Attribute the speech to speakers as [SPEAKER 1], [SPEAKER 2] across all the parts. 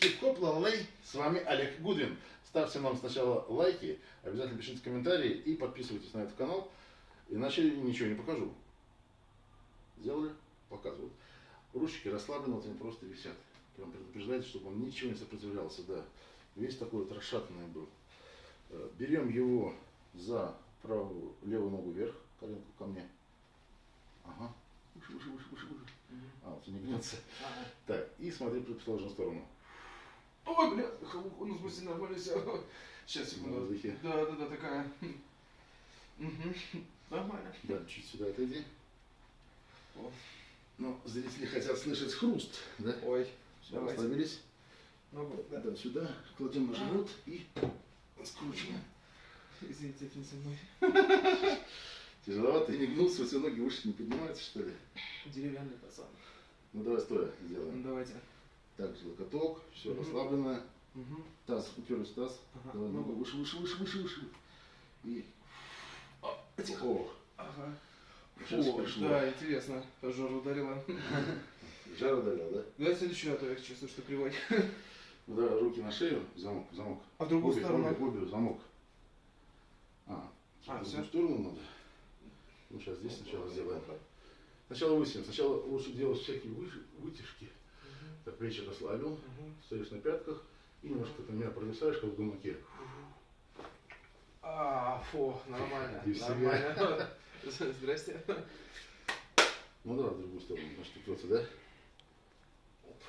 [SPEAKER 1] Хип-хоп лалей, с вами Олег Гудвин. Ставьте нам сначала лайки, обязательно пишите комментарии и подписывайтесь на этот канал, иначе ничего не покажу. Сделали? Показывают. Ручки расслаблены, вот они просто висят. Прям предупреждайте, чтобы он ничего не сопротивлялся, да. Весь такой вот расшатанный был. Э, Берем его за правую, левую ногу вверх, коленку ко мне. Ага. Выше, выше, выше, выше, выше. А, вот не гнется.
[SPEAKER 2] Ага.
[SPEAKER 1] Так, и смотри в противоположную сторону.
[SPEAKER 2] Ой, бля, ну, в смысле, нормально все. Сейчас, секунду. Да, да, да, такая. Мгм. Нормально.
[SPEAKER 1] Да, чуть сюда отойди.
[SPEAKER 2] О.
[SPEAKER 1] Ну, зрители хотят слышать хруст, да?
[SPEAKER 2] Ой,
[SPEAKER 1] Все,
[SPEAKER 2] давайте.
[SPEAKER 1] расслабились.
[SPEAKER 2] Ну, вот, да.
[SPEAKER 1] Да, сюда, кладем на живот и скручиваем.
[SPEAKER 2] Извините, это не со мной.
[SPEAKER 1] Тяжеловато, и не гнулся, все ноги выше не поднимаются, что ли?
[SPEAKER 2] Деревянный пацан.
[SPEAKER 1] Ну, давай стоя
[SPEAKER 2] Ну,
[SPEAKER 1] сделаем.
[SPEAKER 2] давайте.
[SPEAKER 1] Так, локоток, все
[SPEAKER 2] Мгм.
[SPEAKER 1] расслаблено.
[SPEAKER 2] Мгм.
[SPEAKER 1] Таз, уперлись в таз.
[SPEAKER 2] Ага.
[SPEAKER 1] Давай
[SPEAKER 2] Ну,
[SPEAKER 1] ногу выше, выше, выше, выше, выше. И...
[SPEAKER 2] А, тихо.
[SPEAKER 1] О,
[SPEAKER 2] Ага.
[SPEAKER 1] Сейчас
[SPEAKER 2] Фу,
[SPEAKER 1] пришло.
[SPEAKER 2] да, интересно. Жар ударила.
[SPEAKER 1] жар удалил, да?
[SPEAKER 2] Давай следующую, а то я чувствую, что кривой.
[SPEAKER 1] Ну, давай руки на шею, замок, замок.
[SPEAKER 2] А в другую
[SPEAKER 1] Обе,
[SPEAKER 2] сторону?
[SPEAKER 1] обе, обе, замок. А,
[SPEAKER 2] А,
[SPEAKER 1] в
[SPEAKER 2] всё?
[SPEAKER 1] другую сторону надо. Ну, сейчас здесь сначала сделаем. Сначала высим. Сначала лучше делать всякие вытяжки. Так, плечи расслабил,
[SPEAKER 2] Мгм.
[SPEAKER 1] стоишь на пятках и немножко ты меня провисаешь, как в гамаке.
[SPEAKER 2] А, фу, нормально. Нормально. Здрасте.
[SPEAKER 1] Ну да, в другую сторону, значит, упрется, да? Оп.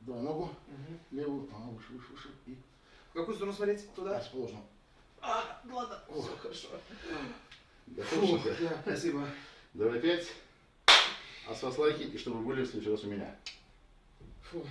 [SPEAKER 1] Давай ногу
[SPEAKER 2] Мгм.
[SPEAKER 1] левую, а, выше, выше, выше. И
[SPEAKER 2] В какую сторону смотреть? Туда?
[SPEAKER 1] расположено.
[SPEAKER 2] А, ладно.
[SPEAKER 1] О.
[SPEAKER 2] Все хорошо.
[SPEAKER 1] Готов,
[SPEAKER 2] Фу, да, спасибо.
[SPEAKER 1] Давай пять. Вас лайки, и чтобы были в следующий раз у меня.
[SPEAKER 2] Фу.